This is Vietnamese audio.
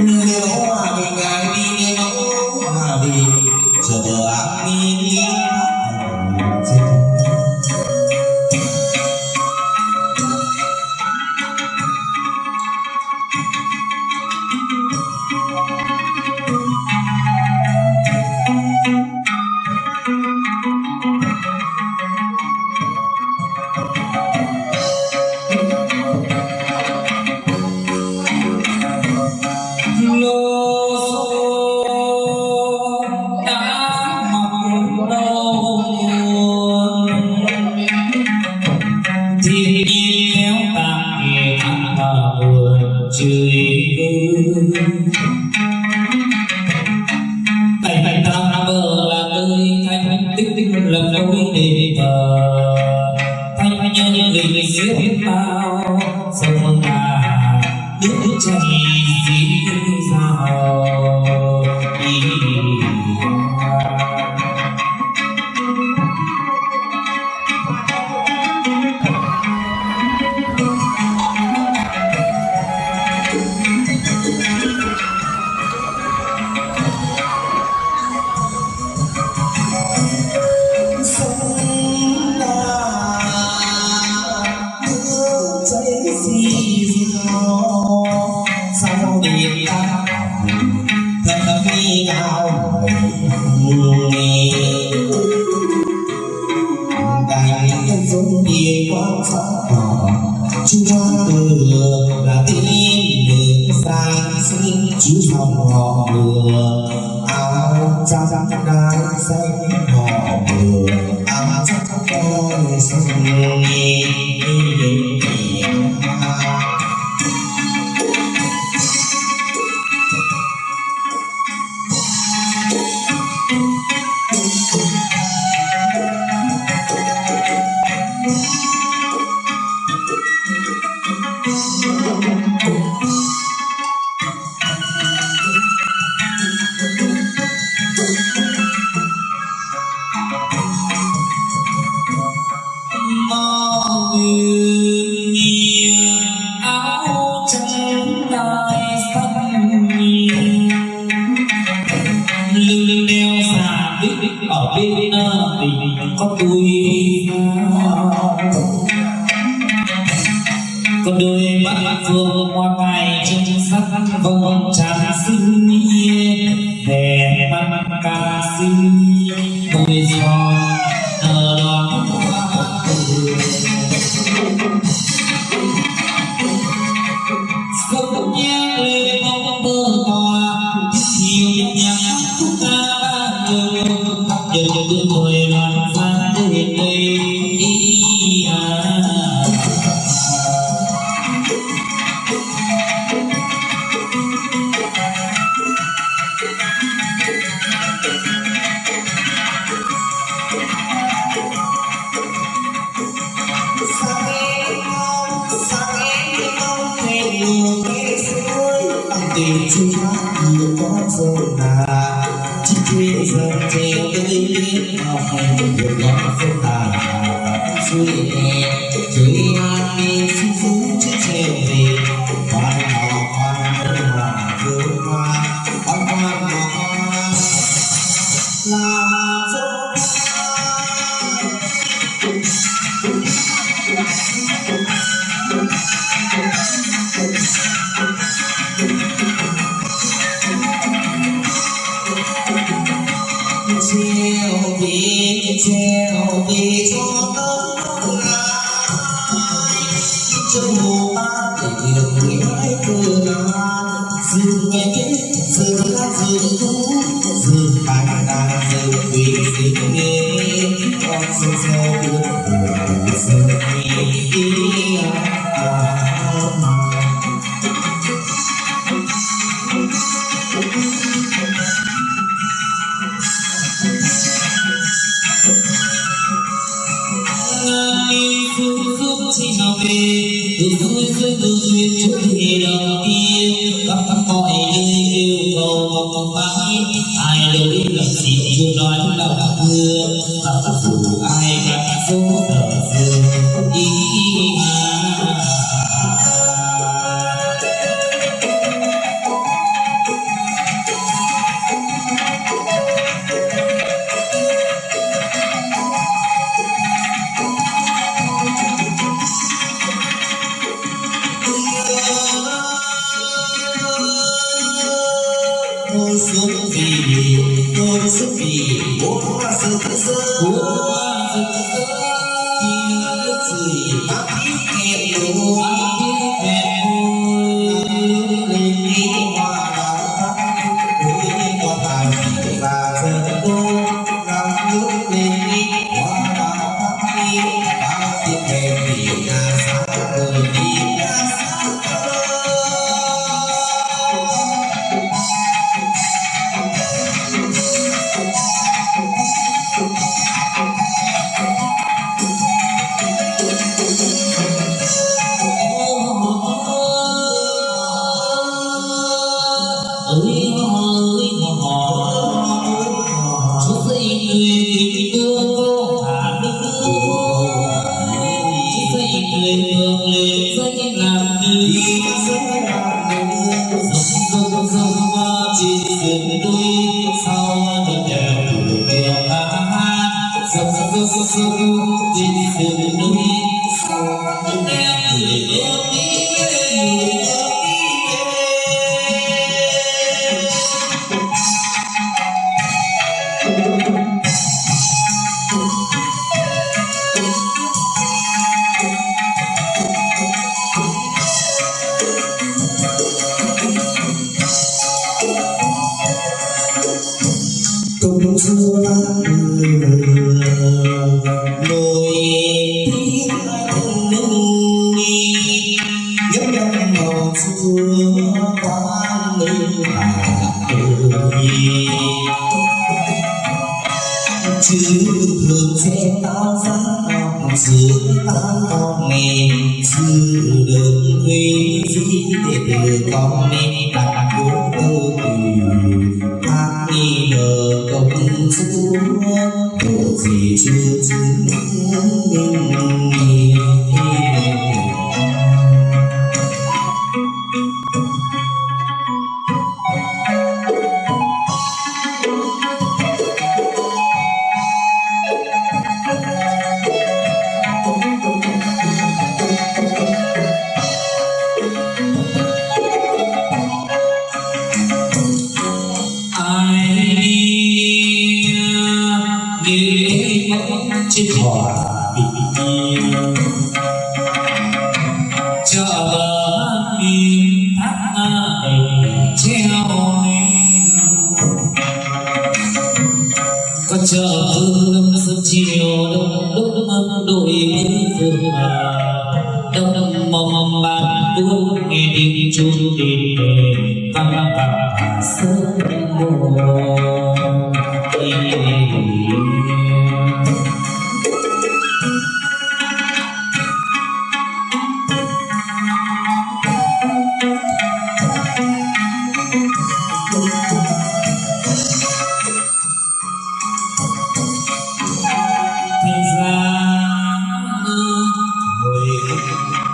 Nino, Abang Gabi, Nino, Abang Gabi, Sebelah Nino. 이 세대 마을 서로가 눈창이 cảnh nhân giống như quang sắc đỏ chúa vừa là tin để sáng sinh chú dòng họ vừa áo trắng trắng đai xanh họ vừa áo trắng trắng đai xanh nghe nghe nghe So phương hoa tài trong sắc vầng tràn sinh nghĩa đẹp mắt ca sinh giờ là chỉ quên giờ theo cái lý học hành được quá phức tạp suy nghĩ suy nghĩ suy phú chứ theo về hoàn hảo hoàn đơn hòa vương hoa hoàn hoàn hoa gieo vì gieo vì cho tấm ngài trong mùa ban để người mãi từ ngàn dừng nghe kết dừng hát dừng thú dừng bài đàn dừng quý dừng nghe con dừng gieo buồn chưa phương chi nào về. Từ phương phương từ duyên chúng thì đầu tiên, các các mọi nơi yêu cầu mong mong mãi ai đâu biết làm gì yêu nói lúc nào đã mưa các các phụ vì dòng dòng dòng trên sườn đôi sau đôi không tuổi đèo đi về người ơi công chúa nổi chữ thường sẽ ta sáng ngọc sự ta con mẹ sư đường huy dĩ để từ con mẹ đặt cố tư tùy hát nghi ngờ công chúa. Tội gì chưa chứng minh bóng trên hòa bình yên chợ bờ biển thác đầy treo neo có chợ phương sớm chiều đông đúc ấm bên phương đông mong bàn buông nghe tiếng chuông đền đề vang vang vang hà